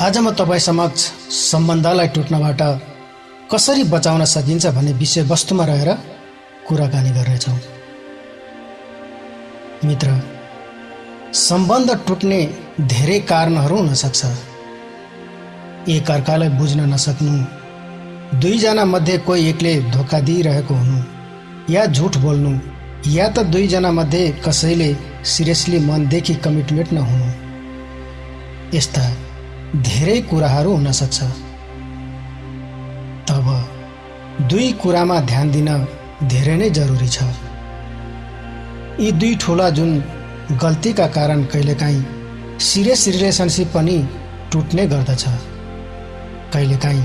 आज म तपाईँ समक्ष सम्बन्धलाई टुट्नबाट कसरी बचाउन सकिन्छ भन्ने विषयवस्तुमा रहेर कुराकानी गर्नेछौँ। मित्र सम्बन्ध टुट्ने धेरै कारणहरू हुनसक्छ। एक अर्कालाई बुझ्न नसक्नु दुईजना मध्ये कोही एकले धोका दिइरहेको हुनु या झुट बोल्नु या त दुईजना मध्ये कसैले सिरियसली मनदेखि कमिटमेन्ट नहुनु। यस्ता धेरै कुराहरू हुनसक्छ। तब दुई कुरामा ध्यान दिन धेरै नै जरुरी छ। यी दुई ठुला जुन गल्तीका कारण कहिलेकाहीँ सिरियस रिलेसनसिप पनि टुट्ने गर्दछ। कहिलेकाहीँ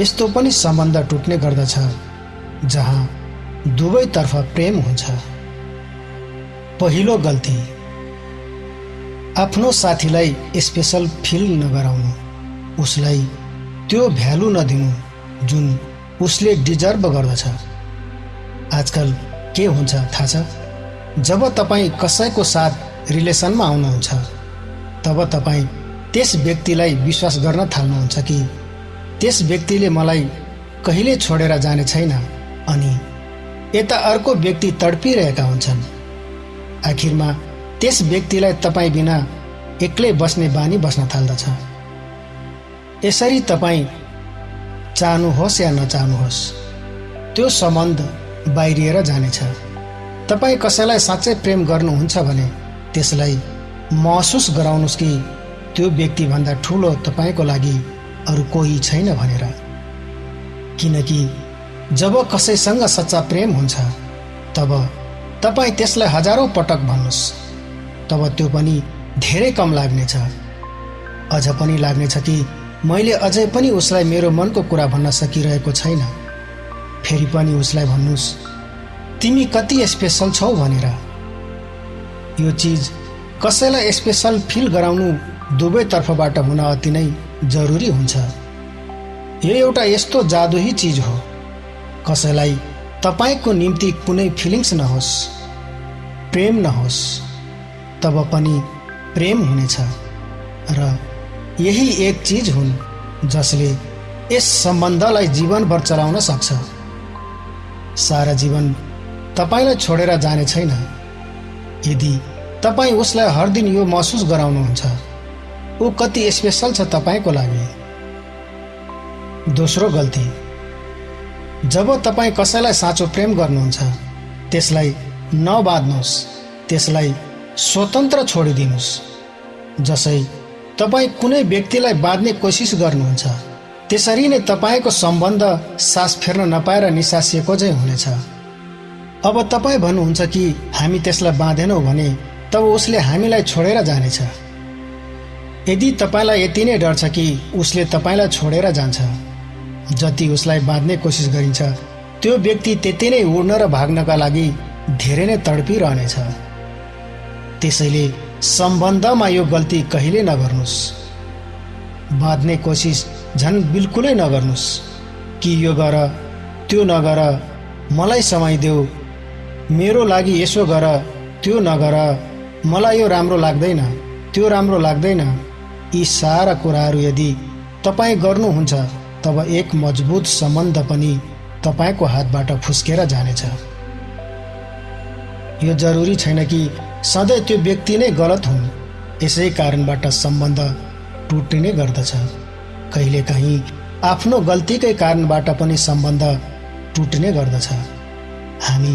यस्तो पनि सम्बन्ध टुट्ने गर्दछ जहाँ दुवैतर्फ प्रेम हुन्छ। पहिलो गल्ती आफ्नो साथीलाई स्पेसल फिल नगराउनु उसलाई त्यो भ्यालु नदिनु जुन उसले डिजर्भ गर्दछ। आजकल के हुन्छ थाहा छ? जब तपाईँ कसैको साथ रिलेसनमा आउनुहुन्छ तब तपाईँ त्यस व्यक्तिलाई विश्वास गर्न थाल्नुहुन्छ कि त्यस व्यक्तिले मलाई कहिले छोडेर जाने छैन अनि यता अर्को व्यक्ति तडपिरहेका हुन्छन्। आखिरमा त्यस व्यक्तिलाई तपाईँ बिना एक्लै बस्ने बानी बस्न थाल्दछ। यसरी तपाईँ चाहनुहोस् या नचाहनुहोस् त्यो सम्बन्ध बाहिरिएर जानेछ। तपाईँ कसैलाई साँच्चै प्रेम गर्नुहुन्छ भने त्यसलाई महसुस गराउनुहोस् कि त्यो व्यक्तिभन्दा ठुलो तपाईँको लागि अरू कोही छैन भनेर। किनकि जब कसैसँग सच्चा प्रेम हुन्छ तब तपाईँ त्यसलाई हजारौँ पटक भन्नुहोस्। तब त्यो पनि धेरै कम लाग्नेछ। अझ पनि लाग्नेछ कि मैले अझै पनि उसलाई मेरो मनको कुरा भन्न सकिरहेको छैन। फेरि पनि उसलाई भन्नुहोस् तिमी कति स्पेसल छौ भनेर। यो चिज कसैलाई स्पेसल फिल गराउनु दुवैतर्फबाट हुन अति नै जरुरी हुन्छ। यो एउटा यस्तो जादुही चिज हो। कसैलाई तपाईँको निम्ति कुनै फिलिङ्स नहोस् प्रेम नहोस्। तब पनि प्रेम हुनेछ र यही एक चिज हुन् जसले यस सम्बन्धलाई जीवनभर चलाउन सक्छ। सारा जीवन तपाईँलाई छोडेर जाने छैन। यदि तपाईँ उसलाई हर दिन यो महसुस गराउनुहुन्छ ऊ कति स्पेसल छ तपाईँको लागि। दोस्रो गल्ती जब तपाईँ कसैलाई साँचो प्रेम गर्नुहुन्छ त्यसलाई नबाध्नुहोस् त्यसलाई स्वतन्त्र छोडिदिनुहोस्। जसै तपाईँ कुनै व्यक्तिलाई बाँध्ने कोसिस गर्नुहुन्छ त्यसरी नै तपाईँको सम्बन्ध सास फेर्न नपाएर निसासिएको चाहिँ हुनेछ। अब तपाईँ भन्नुहुन्छ कि हामी त्यसलाई बाँधेनौँ भने तब उसले हामीलाई छोडेर जानेछ। यदि तपाईँलाई यति नै डर छ कि उसले तपाईँलाई छोडेर जान्छ जति उसलाई बाँध्ने कोसिस गरिन्छ त्यो व्यक्ति त्यति नै उड्न र भाग्नका लागि धेरै नै तडपिरहनेछ त्यसैले सम्बन्धमा यो गल्ती कहिले नगर्नुहोस्। बाँध्ने कोसिस झन् बिल्कुलै नगर्नुहोस् कि यो गर त्यो नगर मलाई समय देऊ मेरो लागि यसो गर त्यो नगर मलाई यो राम्रो लाग्दैन त्यो राम्रो लाग्दैन। यी सारा कुराहरू यदि तपाईँ गर्नुहुन्छ तब एक मजबुत सम्बन्ध पनि तपाईँको हातबाट फुस्केर जानेछ। यो जरुरी छैन कि सधैँ त्यो व्यक्ति नै गलत हुन्। यसै कारणबाट सम्बन्ध टुटिने गर्दछ। कहिलेकाहीँ आफ्नो गल्तीकै कारणबाट पनि सम्बन्ध टुट्ने गर्दछ। हामी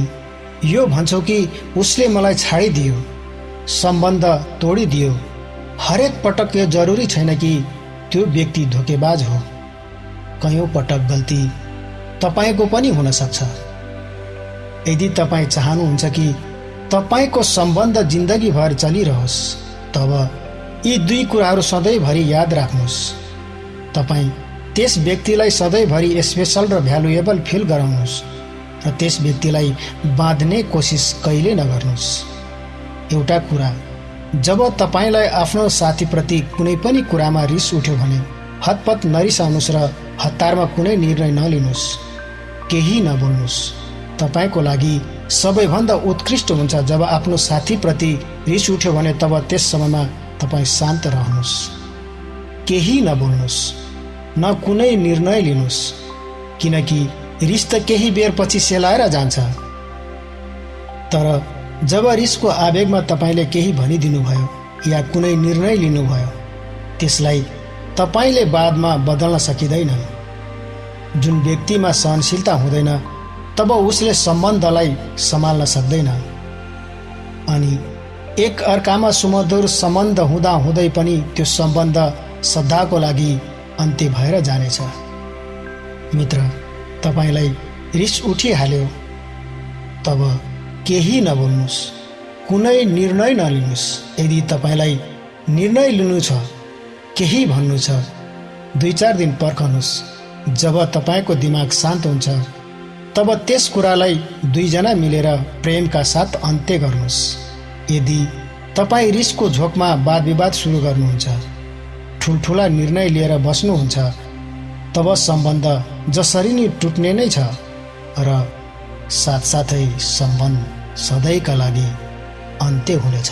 यो भन्छौँ कि उसले मलाई छाडिदियो सम्बन्ध तोडिदियो। हरेक पटक यो जरुरी छैन कि त्यो व्यक्ति धोकेबाज हो। कयौँ पटक गल्ती तपाईँको पनि हुनसक्छ यदि तपाईँ चाहनुहुन्छ कि तपाईँको सम्बन्ध जिन्दगीभर चलिरहोस्। तब यी दुई कुराहरू सधैँभरि याद राख्नुहोस्। तपाईँ त्यस व्यक्तिलाई सधैँभरि स्पेसल र भ्यालुएबल फिल गराउनुहोस् र त्यस व्यक्तिलाई बाँध्ने कोसिस कहिले नगर्नुहोस्। एउटा कुरा जब तपाईँलाई आफ्नो साथीप्रति कुनै पनि कुरामा रिस उठ्यो भने हतपत नरिसाउनुहोस् र हतारमा कुनै निर्णय नलिनुहोस्। केही नबोल्नुहोस् तपाईँको लागि सबैभन्दा उत्कृष्ट हुन्छ जब आफ्नो साथीप्रति रिस उठ्यो भने तब त्यस समयमा तपाईँ शान्त रहनुहोस्। केही नबोल्नुहोस् न कुनै निर्णय लिनुहोस् किनकि रिस त केही बेरपछि सेलाएर जान्छ। तर जब रिसको आवेगमा तपाईँले केही भनिदिनुभयो या कुनै निर्णय लिनुभयो त्यसलाई तपाईँले बादमा बदल्न सकिँदैन जुन व्यक्तिमा सहनशीलता हुँदैन तब उसले सम्बन्धलाई सम्हाल्न सक्दैन। अनि एक अर्कामा सुमधुर सम्बन्ध हुँदा हुँदै पनि त्यो सम्बन्ध सदाको लागि अन्त्य भएर जानेछ। मित्र तपाईँलाई रिस उठिहाल्यो। तब केही नबोल्नुहोस् कुनै निर्णय नलिनुहोस्। यदि तपाईँलाई निर्णय लिनु छ केही भन्नु छ दुई चार दिन पर्खनुहोस्। जब तपाईँको दिमाग शान्त हुन्छ तब त्यस कुरालाई दुईजना मिलेर प्रेमका साथ अन्त्य गर्नुहोस्। यदि तपाईँ रिसको झोकमा वाद विवाद सुरु गर्नुहुन्छ ठुल्ठुला निर्णय लिएर बस्नुहुन्छ तब सम्बन्ध जसरी नै टुट्ने नै छ र साथसाथै सम्बन्ध सधैँका लागि अन्त्य हुनेछ।